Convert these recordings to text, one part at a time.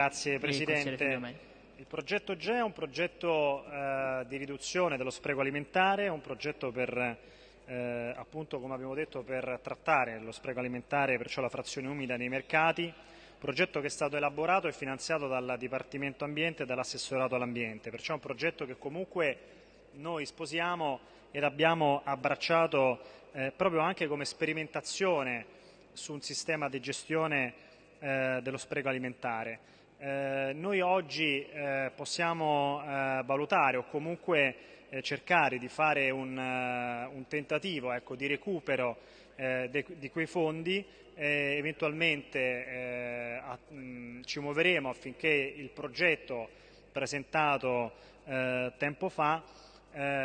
Grazie Presidente. Il progetto GE è un progetto eh, di riduzione dello spreco alimentare, un progetto per, eh, appunto come abbiamo detto, per trattare lo spreco alimentare, perciò la frazione umida nei mercati, progetto che è stato elaborato e finanziato dal Dipartimento Ambiente e dall'assessorato all'ambiente, perciò è un progetto che comunque noi sposiamo ed abbiamo abbracciato eh, proprio anche come sperimentazione su un sistema di gestione eh, dello spreco alimentare. Eh, noi oggi eh, possiamo eh, valutare o comunque eh, cercare di fare un, uh, un tentativo ecco, di recupero de, di quei fondi, eventualmente a, mh, ci muoveremo affinché il progetto presentato tempo fa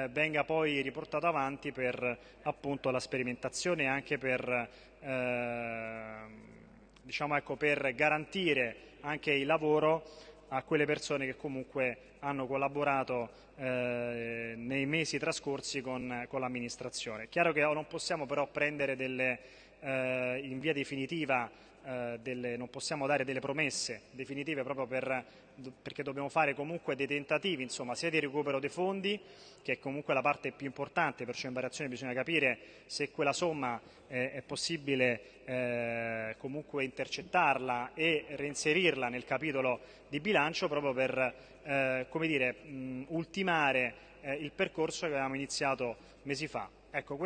venga poi riportato avanti per appunto, la sperimentazione e anche per diciamo, ecco, per garantire anche il lavoro a quelle persone che comunque hanno collaborato eh, nei mesi trascorsi con, con l'amministrazione. Chiaro che non possiamo però prendere delle, eh, in via definitiva eh, delle, non possiamo dare delle promesse definitive proprio per, perché dobbiamo fare comunque dei tentativi, insomma, sia di recupero dei fondi, che è comunque la parte più importante, perciò in variazione bisogna capire se quella somma eh, è possibile eh, comunque intercettarla e reinserirla nel capitolo di bilancio proprio per eh, come dire, mh, ultimare eh, il percorso che avevamo iniziato mesi fa. Ecco,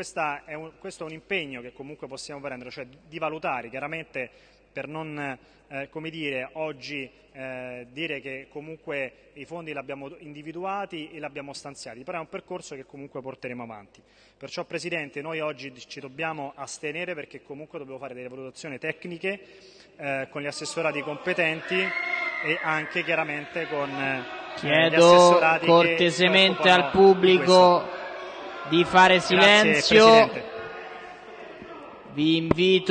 è un, questo è un impegno che comunque possiamo prendere, cioè di valutare chiaramente per non eh, come dire, oggi eh, dire che comunque i fondi li abbiamo individuati e li abbiamo stanziati, però è un percorso che comunque porteremo avanti. Perciò Presidente noi oggi ci dobbiamo astenere perché comunque dobbiamo fare delle valutazioni tecniche eh, con gli assessorati competenti e anche chiaramente con eh, Chiedo cortesemente al pubblico di fare silenzio. Vi invito